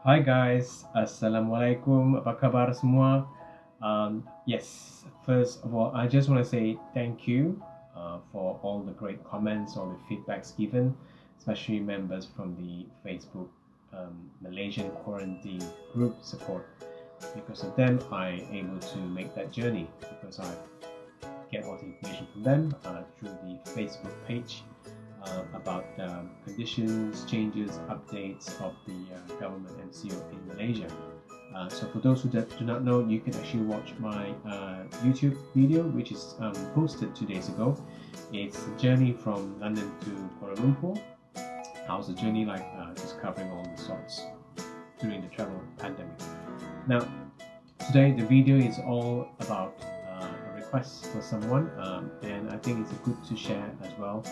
Hi guys, Assalamualaikum, apa khabar semua? Um, yes, first of all, I just want to say thank you uh, for all the great comments, all the feedbacks given, especially members from the Facebook um, Malaysian quarantine group support. Because of them, I'm able to make that journey because I get all the information from them uh, through the Facebook page uh, about um, conditions, changes, updates of the uh, government MCO in Malaysia. Uh, so for those who do not know, you can actually watch my uh, YouTube video, which is um, posted two days ago. It's a journey from London to Kuala Lumpur. How's the journey like? Uh, just covering all the sorts during the travel pandemic. Now, today the video is all about uh, a request for someone, um, and I think it's good to share as well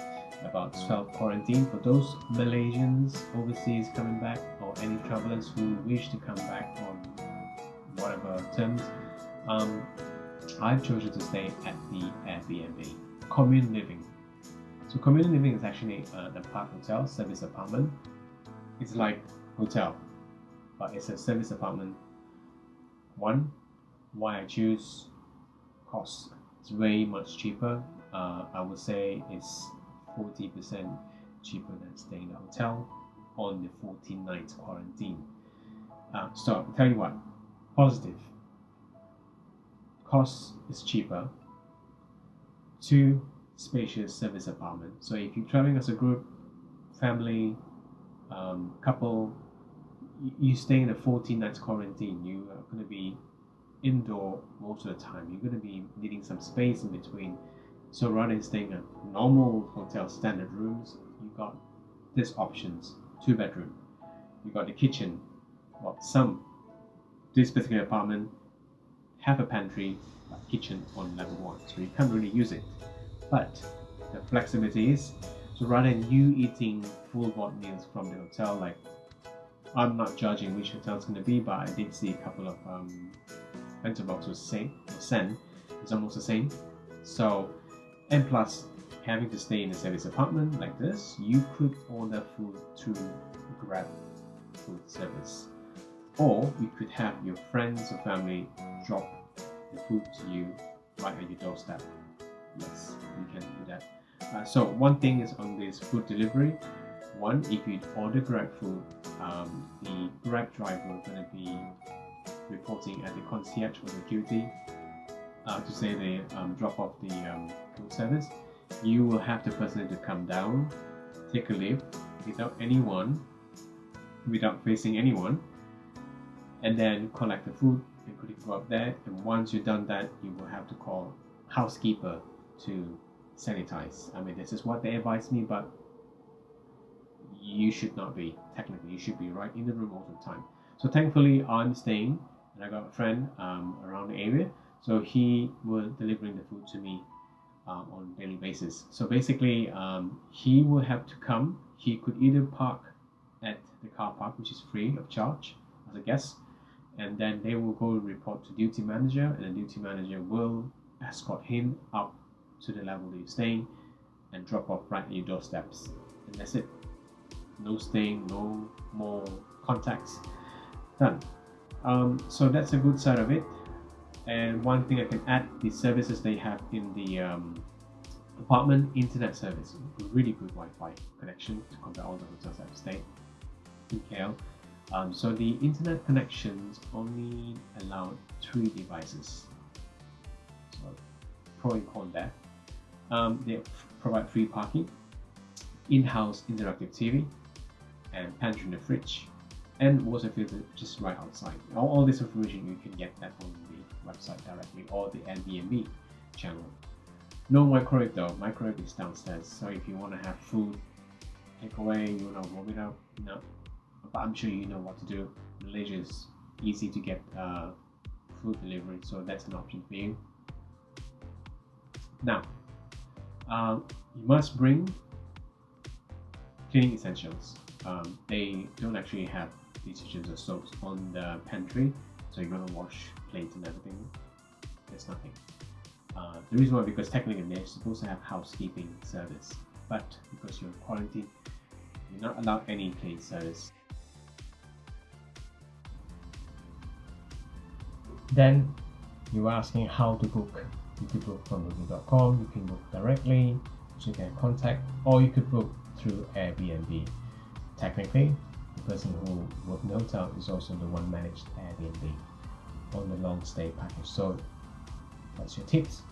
about self-quarantine for those Malaysians overseas coming back or any travelers who wish to come back on whatever terms. Um, I've chosen to stay at the Airbnb, commune living. So commune living is actually uh, a park hotel, service apartment. It's like hotel, but it's a service apartment. One, why I choose cost. It's way much cheaper. Uh, I would say it's 40% cheaper than staying in a hotel on the 14 nights quarantine. Uh, so I'll tell you what, positive. Cost is cheaper. Two, spacious service apartment. So if you're traveling as a group, family, um, couple, you, stay in a 14 nights quarantine. You are going to be indoor most of the time. You're going to be needing some space in between so rather than staying at normal hotel standard rooms, you got these options: two bedroom. You got the kitchen. Well, some this particular apartment have a pantry, but kitchen on level one, so you can't really use it. But the flexibility is so rather than you eating full board meals from the hotel, like I'm not judging which hotel it's going to be, but I did see a couple of um, bento boxes say, sent. It's almost the same. So and plus, having to stay in a service apartment like this, you could order food through Grab food service. Or you could have your friends or family drop the food to you right at your doorstep. Yes, you can do that. Uh, so one thing is on this food delivery. One, if you order Grab food, um, the Grab driver is going to be reporting at the concierge or security uh, to say they um, drop off the um, food service, you will have the person to come down, take a lift without anyone, without facing anyone, and then collect the food and it go up there. And once you've done that, you will have to call housekeeper to sanitize. I mean, this is what they advise me, but you should not be technically. You should be right in the room all the time. So thankfully, I'm staying, and I got a friend um, around the area so he will delivering the food to me uh, on daily basis. So basically, um, he will have to come. He could either park at the car park, which is free of charge as a guest, and then they will go report to duty manager, and the duty manager will escort him up to the level that you're staying and drop off right at your doorsteps. And that's it. No staying, no more contacts. Done. Um, so that's a good side of it. And one thing I can add, the services they have in the um, apartment internet service, really good Wi-Fi connection to compare all the hotels I've stayed in KL. Um, so the internet connections only allow three devices. So pro and con there. Um, they provide free parking, in-house interactive TV, and pantry in the fridge, and water filter just right outside. All, all this information you can get that on the website directly or the Airbnb channel. No microwave though, microwave is downstairs. So if you want to have food, take away, you want to warm it up, no. But I'm sure you know what to do. Malaysia is easy to get uh, food delivery, so that's an option for you. Now, uh, you must bring cleaning essentials. Um, they don't actually have detergents or soaps on the pantry, so you're gonna wash plates and everything. There's nothing. Uh, the reason why because technically they're supposed to have housekeeping service, but because you're in quarantine, you're not allowed any plate service. Then you're asking how to book. You could book from booking.com, you can book directly, so you can contact, or you could book through Airbnb. Technically, the person who would note out is also the one managed Airbnb on the long stay package. So that's your tips.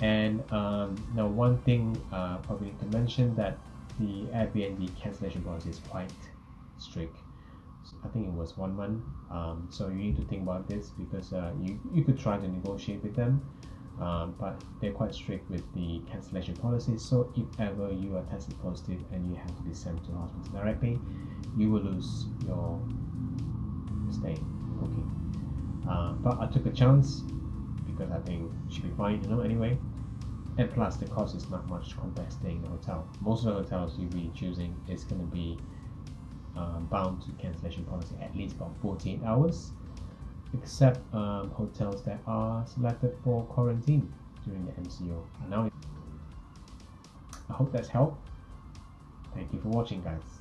And um, now one thing uh, probably to mention that the Airbnb cancellation policy is quite strict. I think it was one month. Um, so you need to think about this because uh, you you could try to negotiate with them, um, but they're quite strict with the cancellation policy. So if ever you are tested positive and you have to be sent to hospital directly, you will lose your stay booking. Uh, but I took a chance because I think should be fine, you know. Anyway, and plus the cost is not much compared to staying in a hotel. Most of the hotels you'll be choosing is going to be um, bound to cancellation policy at least about 48 hours, except um, hotels that are selected for quarantine during the MCO. Now, I hope that's helped. Thank you for watching, guys.